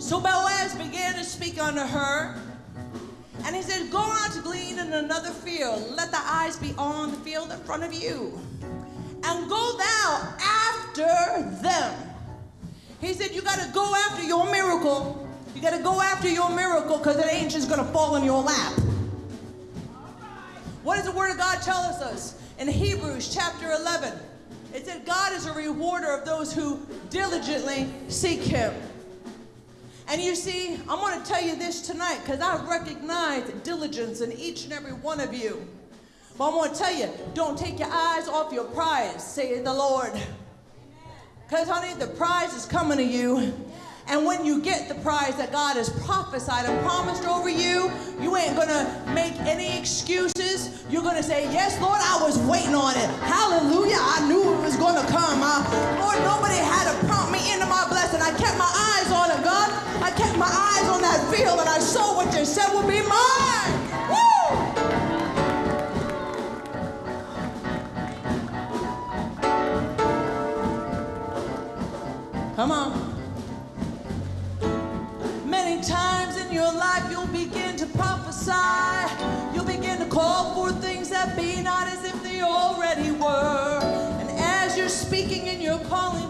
So Boaz began to speak unto her. And he said, Go out to glean in another field. Let the eyes be on the field in front of you. And go thou after them. He said, You got to go after your miracle. You got to go after your miracle because it ain't just going to fall in your lap. What does the Word of God tell us in Hebrews chapter 11? It said, God is a rewarder of those who diligently seek Him. And you see, I'm going to tell you this tonight because I recognize diligence in each and every one of you. But I'm going to tell you, don't take your eyes off your prize, say the Lord. Because, honey, the prize is coming to you. And when you get the prize that God has prophesied and promised over you, you ain't gonna make any excuses. You're gonna say, Yes, Lord, I was waiting on it. Hallelujah. I knew it was gonna come. Uh, Lord, nobody had to prompt me into my blessing. I kept my eyes on it, God. Kept my eyes on that field and I saw what you said would be mine. Woo! Come on. Many times in your life you'll begin to prophesy. You'll begin to call for things that be not as if they already were. And as you're speaking and you're calling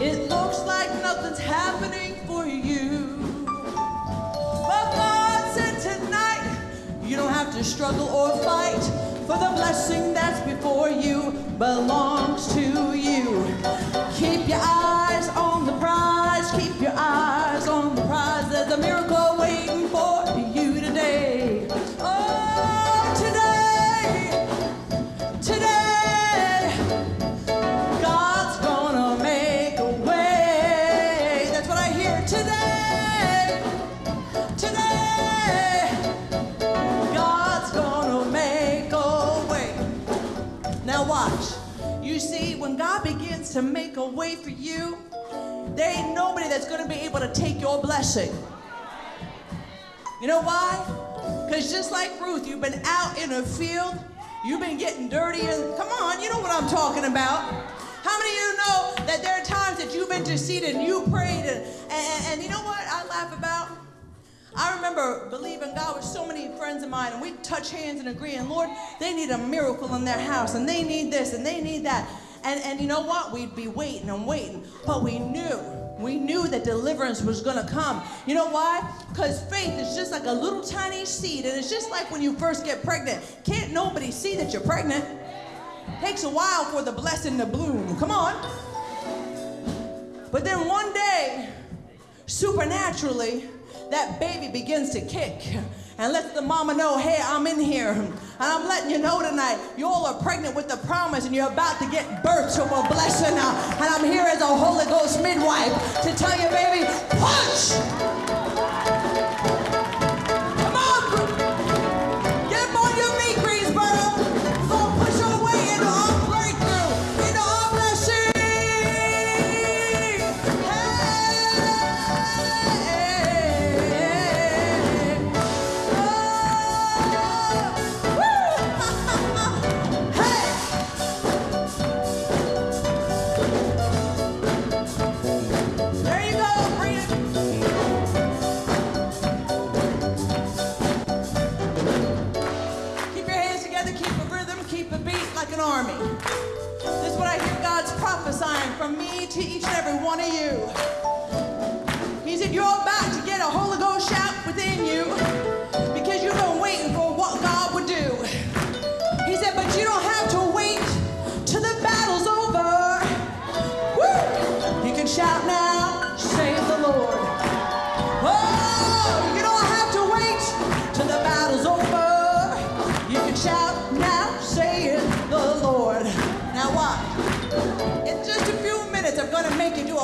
it looks like nothing's happening for you. But God said tonight, you don't have to struggle or fight, for the blessing that's before you belongs to you. Keep your eyes You see, when God begins to make a way for you, there ain't nobody that's gonna be able to take your blessing. You know why? Because just like Ruth, you've been out in a field, you've been getting dirty, and come on, you know what I'm talking about. How many of you know that there are times that you've interceded and you prayed, and, and, and you know what I laugh about? I remember believing God with so many friends of mine, and we touch hands and agree, and Lord, they need a miracle in their house, and they need this, and they need that. And, and you know what? We'd be waiting and waiting, but we knew, we knew that deliverance was gonna come. You know why? Because faith is just like a little tiny seed, and it's just like when you first get pregnant. Can't nobody see that you're pregnant? Takes a while for the blessing to bloom. Come on. But then one day, supernaturally, that baby begins to kick and lets the mama know, hey, I'm in here. And I'm letting you know tonight, you all are pregnant with the promise and you're about to get birth to a blessing. And I'm here as a Holy Ghost midwife to tell you, baby, punch!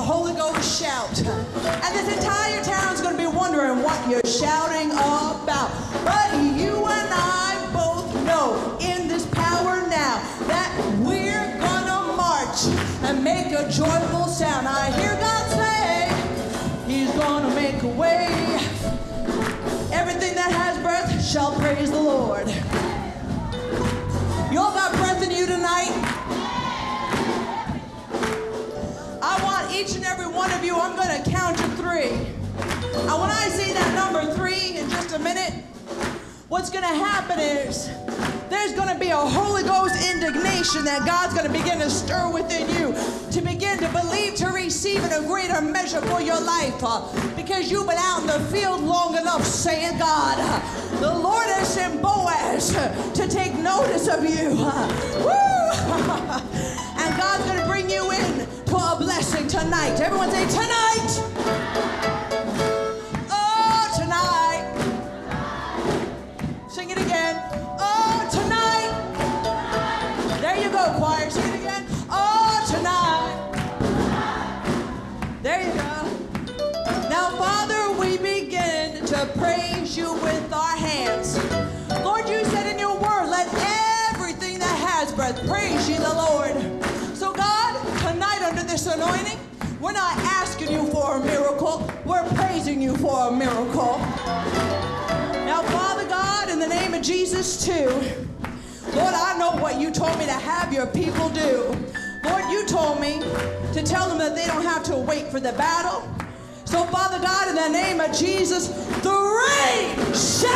A Holy Ghost shout. And this entire town's going to be wondering what you're shouting about. But you and I both know in this power now that we're going to march and make a joyful sound. I hear God say, He's going to make a way. Everything that has breath shall praise the what's going to happen is there's going to be a Holy Ghost indignation that God's going to begin to stir within you to begin to believe, to receive in a greater measure for your life uh, because you've been out in the field long enough saying, God, uh, the Lord has sent Boaz uh, to take notice of you. And God's going to bring you in to a blessing tonight. Everyone say, tonight. To praise you with our hands. Lord, you said in your word, let everything that has breath praise you, the Lord. So, God, tonight under this anointing, we're not asking you for a miracle, we're praising you for a miracle. Now, Father God, in the name of Jesus, too, Lord, I know what you told me to have your people do. Lord, you told me to tell them that they don't have to wait for the battle. So, Father God, in the name of Jesus, shall